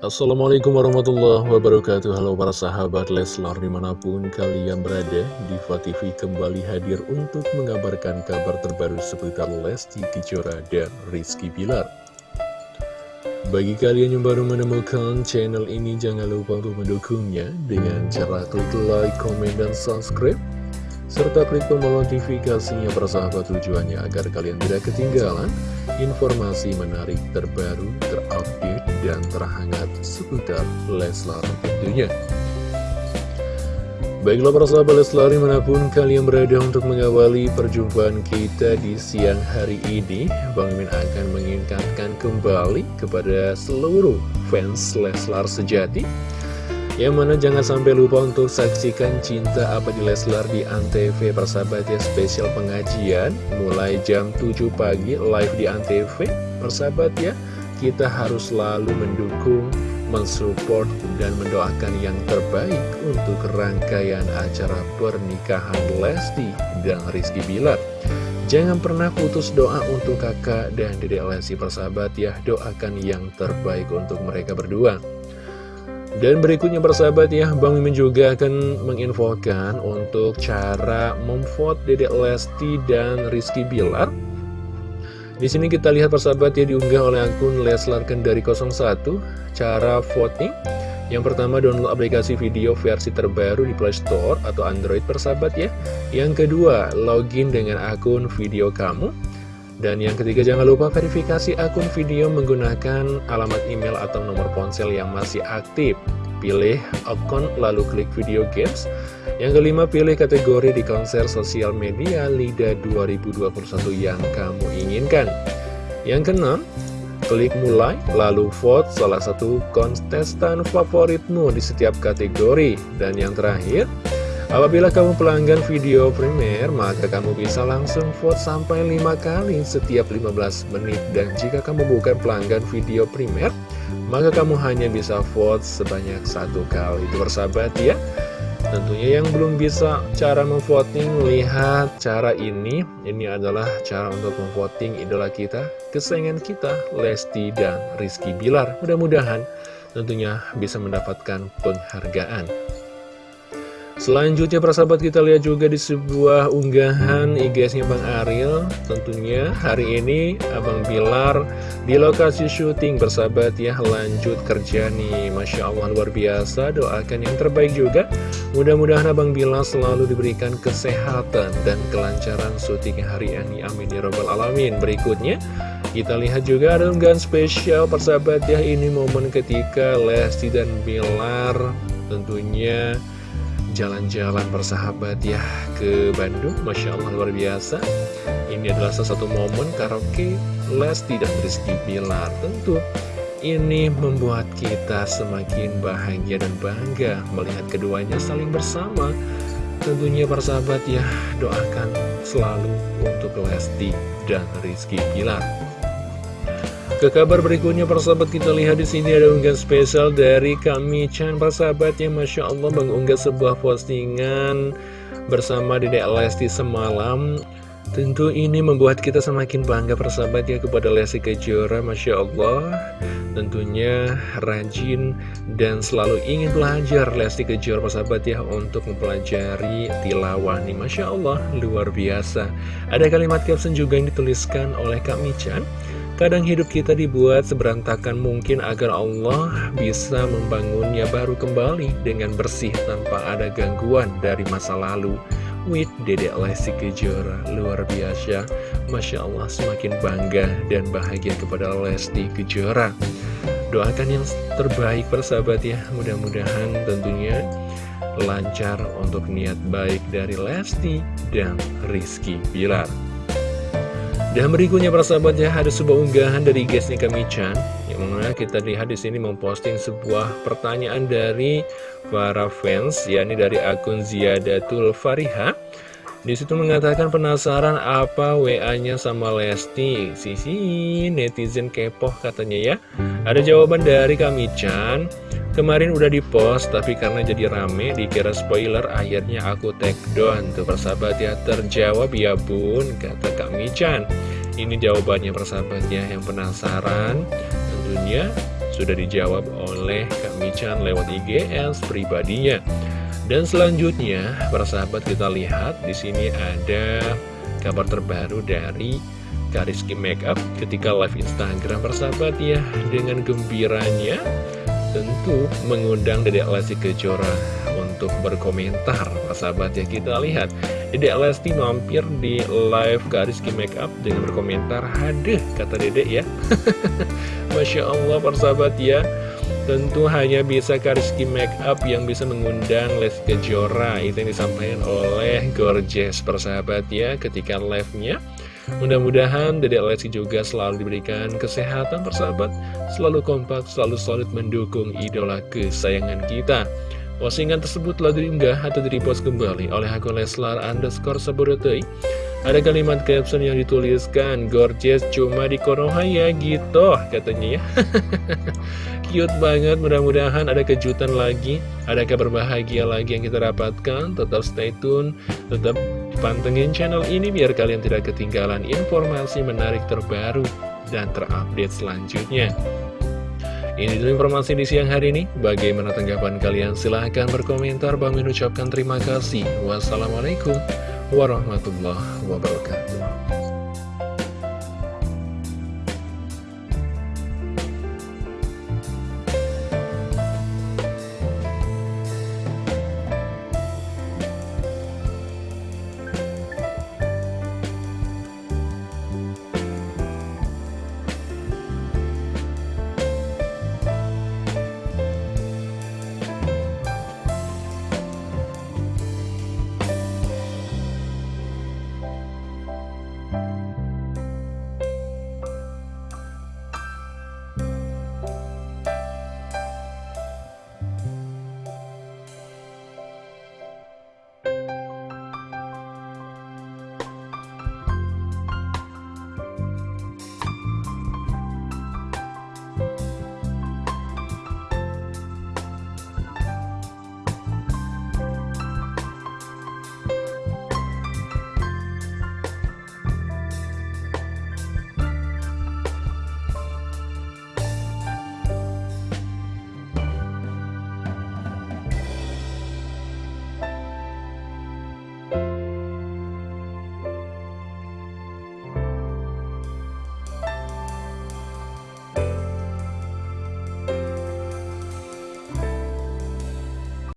Assalamualaikum warahmatullahi wabarakatuh. Halo para sahabat Leslar di mana pun kalian berada Diva TV kembali hadir untuk mengabarkan kabar terbaru seputar Lesti Kejora dan Rizky Bilar. Bagi kalian yang baru menemukan channel ini jangan lupa untuk mendukungnya Dengan cara klik like, komen, dan subscribe serta klik tombol notifikasinya persahabat tujuannya agar kalian tidak ketinggalan informasi menarik terbaru, terupdate, dan terhangat seputar Leslar tentunya. Baiklah para sahabat Leslar di mana pun kalian berada untuk mengawali perjumpaan kita di siang hari ini Bang Min akan mengingatkan kembali kepada seluruh fans Leslar sejati. Yang mana jangan sampai lupa untuk saksikan Cinta Abadi Leslar di Antv persahabat ya spesial pengajian. Mulai jam 7 pagi live di Antv persahabat ya kita harus selalu mendukung mensupport dan mendoakan yang terbaik untuk rangkaian acara pernikahan Lesti dan Rizky Bilar. Jangan pernah putus doa untuk kakak dan dedek Lesti persahabat ya. Doakan yang terbaik untuk mereka berdua. Dan berikutnya persahabat ya, Bang Mimin juga akan menginfokan untuk cara memvote Dedek Lesti dan Rizky Bilar. Di sini kita lihat persahabat ya diunggah oleh akun Leslar Kendari 01 cara voting. Yang pertama download aplikasi video versi terbaru di Play Store atau Android persahabat ya. Yang kedua login dengan akun video kamu. Dan yang ketiga jangan lupa verifikasi akun video menggunakan alamat email atau nomor ponsel yang masih aktif. Pilih akun lalu klik video games. Yang kelima pilih kategori di konser sosial media LIDA 2021 yang kamu inginkan. Yang keenam, klik mulai lalu vote salah satu kontestan favoritmu di setiap kategori. Dan yang terakhir, Apabila kamu pelanggan video primer, maka kamu bisa langsung vote sampai 5 kali setiap 15 menit. Dan jika kamu bukan pelanggan video primer, maka kamu hanya bisa vote sebanyak satu kali. Itu bersahabat ya. Tentunya yang belum bisa cara memvoting, lihat cara ini. Ini adalah cara untuk memvoting idola kita, kesayangan kita, Lesti dan Rizky Bilar. Mudah-mudahan tentunya bisa mendapatkan penghargaan. Selanjutnya persahabat kita lihat juga di sebuah unggahan IG-nya Bang Ariel. Tentunya hari ini Abang Bilar di lokasi syuting bersahabat ya. Lanjut kerja nih. Masya Allah luar biasa. Doakan yang terbaik juga. Mudah-mudahan Abang Bilar selalu diberikan kesehatan dan kelancaran syuting hari ini. Amin ya robbal alamin. Berikutnya kita lihat juga ada unggahan spesial persahabat ya. Ini momen ketika Lesti dan Bilar tentunya jalan-jalan bersahabat ya ke Bandung. Masya Allah luar biasa. Ini adalah salah satu momen karaoke Lesti dan Rizky Bilar Tentu. Ini membuat kita semakin bahagia dan bangga Melihat keduanya saling bersama. Tentunya persahabat ya doakan selalu untuk Lesti dan Rizky Bilar ke kabar berikutnya persahabat kita lihat di sini ada unggahan spesial dari kami Chan persahabat yang Masya Allah mengunggah sebuah postingan bersama Dedek Lesti semalam. Tentu ini membuat kita semakin bangga persahabat ya kepada Lesti Kejora Masya Allah. Tentunya rajin dan selalu ingin belajar Lesti Kejora persahabat ya Untuk mempelajari tilawah nih Masya Allah luar biasa. Ada kalimat caption juga yang dituliskan oleh Kak Michan Kadang hidup kita dibuat seberantakan mungkin agar Allah bisa membangunnya baru kembali dengan bersih tanpa ada gangguan dari masa lalu. With Dedek Lesti Kejora, luar biasa. Masya Allah semakin bangga dan bahagia kepada Lesti Kejora. Doakan yang terbaik persahabat ya, mudah-mudahan tentunya lancar untuk niat baik dari Lesti dan Rizky Bilar. Dan berikutnya para sahabat ya ada sebuah unggahan dari guysnya kami Chan yang mana kita lihat di sini memposting sebuah pertanyaan dari para fans yakni dari akun Ziyadatul Fariha. Di situ mengatakan penasaran apa WA-nya sama Lesti. Sisi netizen kepoh katanya ya. Ada jawaban dari kami Chan. Kemarin udah dipost tapi karena jadi rame dikira spoiler akhirnya aku take down Tuh persahabat ya terjawab ya bun kata Kak Michan Ini jawabannya persahabat ya yang penasaran tentunya sudah dijawab oleh Kak Michan lewat IGS pribadinya. Dan selanjutnya, para sahabat kita lihat di sini ada kabar terbaru dari Kariski Makeup ketika live Instagram persahabat ya. Dengan gembiranya tentu mengundang Dedek Lesti Kejora untuk berkomentar sahabat ya. Kita lihat Dedek Lesti mampir di live Kariski Makeup dengan berkomentar haduh kata Dedek ya. Masya Allah persahabat ya tentu hanya bisa Kariski Makeup yang bisa mengundang Lesti Kejora itu yang disampaikan oleh Gorgeous persahabat ya ketika live-nya Mudah-mudahan Dedek Lesti juga selalu diberikan kesehatan persahabat, selalu kompak, selalu solid mendukung idola kesayangan kita. Postingan tersebut telah diunggah atau direpost kembali oleh akun Leslar underscore Sabodotai. Ada kalimat caption yang dituliskan, Gorgeous cuma di Konoha ya gitu, katanya ya. Cute banget, mudah-mudahan ada kejutan lagi, ada kabar bahagia lagi yang kita dapatkan. Tetap stay tune, tetap pantengin channel ini biar kalian tidak ketinggalan informasi menarik terbaru dan terupdate selanjutnya. Ini dulu informasi di siang hari ini. Bagaimana tanggapan kalian? Silahkan berkomentar. Bang mengucapkan terima kasih. Wassalamualaikum warahmatullahi wabarakatuh.